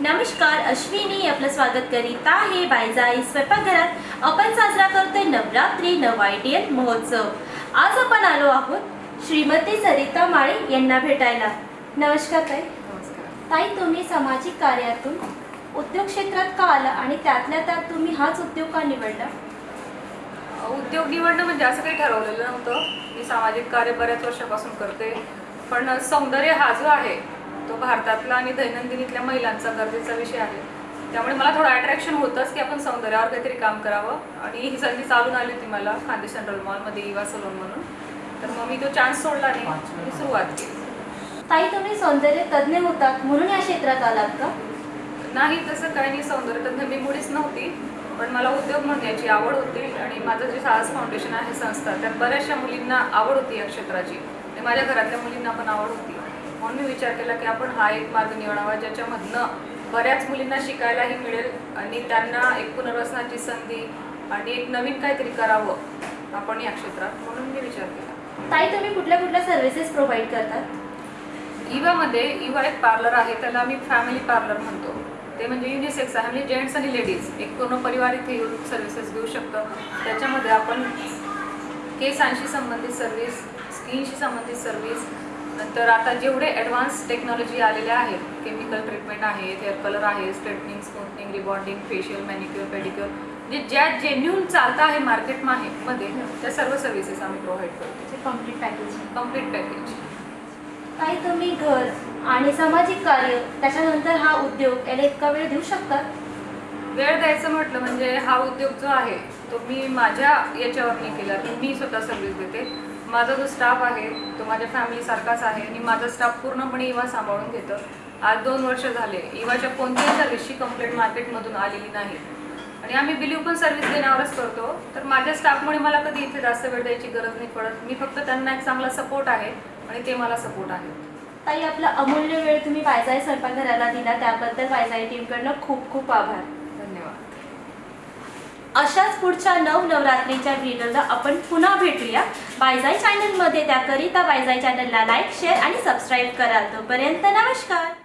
नमस्कार अश्विनी आपलं स्वागत करीत आहे. बायजाई स्वयंपाकघरात आपण साजरा करतोय नवरात्री नव आयडियल महोत्सव. आज आपण आलो आहोत श्रीमती सरिता माळे यांना भेटायला. नमस्कार ताई. नमस्कार. ताई तुम्ही सामाजिक कार्यातून उद्योग क्षेत्रात का आला आणि त्यातल्या त्यात तुम्ही हाच उद्योग का निवडला? उद्योग निवडणं म्हणजे असं काही ठरवलेलं नव्हतं. मी सामाजिक कार्य बऱ्याच वर्षापासून करते. पण सौंदर्य हा जो आहे तो भारतातला आणि दैनंदिनीतल्या महिलांचा गरजेचा विषय आहे. त्यामुळे मला थोडं अट्रॅक्शन होतंच की आपण सौंदर्यावर काहीतरी काम करावं. आणि ही संधी चालून आली होती मला खांदे सेंट्रल मॉलमध्ये इवा सलोन म्हणून. तर मग मी तो चान्स सोडला नाही. मी सुरुवात केली. ताई तुम्ही सौंदर्य तज्ज्ञ होतात म्हणून या क्षेत्रात आलात का? नाही तसं काही नाही. सौंदर्य तज्ञ मी मुळीच नव्हती. पण मला उद्योग म्हणण्याची आवड होती आणि माझं जे साहस फाउंडेशन आहे संस्था त्यात बऱ्याचशा मुलींना आवड होती या क्षेत्राची. आणि माझ्या घरातल्या मुलींना पण आवड होती. म्हणून मी विचार केला की आपण हा एक मार्ग निवडावा ज्याच्यामधनं बऱ्याच मुलींना शिकायलाही मिळेल आणि त्यांना एक पुनर्वसनाची संधी आणि एक नवीन काहीतरी करावं आपण या क्षेत्रात म्हणून मी विचार केला. ताई तुम्ही कुठल्या कुठल्या सर्व्हिसेस प्रोव्हाइड करतात इवामध्ये इवा एक पार्लर आहे त्याला आम्ही फॅमिली पार्लर म्हणतो. ते म्हणजे युनिसेक्स आहे म्हणजे जेंट्स आणि लेडीज एक पूर्ण परिवार इथे येऊन सर्व्हिसेस घेऊ शकतं. त्याच्यामध्ये आपण केसांशी संबंधित सर्व्हिस स्किनशी संबंधित सर्व्हिस नंतर आता जेवढे ॲडव्हान्स टेक्नॉलॉजी आलेल्या आहेत केमिकल ट्रीटमेंट आहे हेअर कलर आहे straightening smoothening rebonding facial manicure pedicure म्हणजे ज्या जेन्युन चालतं आहे मार्केटमध्ये त्या सर्व सर्व्हिसेस आम्ही प्रोव्हाइड करतो. कंप्लीट पॅकेज कंप्लीट पॅकेज ताई तुम्ही घर आणि सामाजिक कार्य त्याच्यानंतर हा उद्योग याला इतका वेळ देऊ शकतात वेळ द्यायचं म्हटलं म्हणजे हा उद्योग जो आहे तो मी माझ्या याच्यावर केला की मी स्वतः सर्व्हिस देते. माझा जो स्टाफ आहे तो माझ्या फॅमिलीसारखाच आहे आणि माझा स्टाफ पूर्णपणे इवा सांभाळून घेतं. आज दोन वर्ष झाले इवाच्या कोणत्याही सर्व्हिसची कंप्लेंट मार्केटमधून आलेली नाही. आणि आम्ही बिलीव पण सर्व्हिस देण्यावरच करतो. तर माझ्या स्टाफमुळे मला कधी इथे जास्त वेळ द्यायची गरज नाही पडत. मी फक्त त्यांना एक चांगला सपोर्ट आहे आणि ते मला सपोर्ट आहे ताई आपला अमूल्य वेळ तुम्ही वायजाई स्वयंपाकघराला दिला त्याबद्दल वायजाई टीमकडनं खूप खूप आभार. अशाच पुढच्या नव नवरात्रीच्या व्हिडिओला आपण पुन्हा भेटूया. बायजाय चॅनलमध्ये त्याकरिता बायजाई चॅनलला लाईक शेअर आणि सबस्क्राईब करा. तोपर्यंत नमस्कार.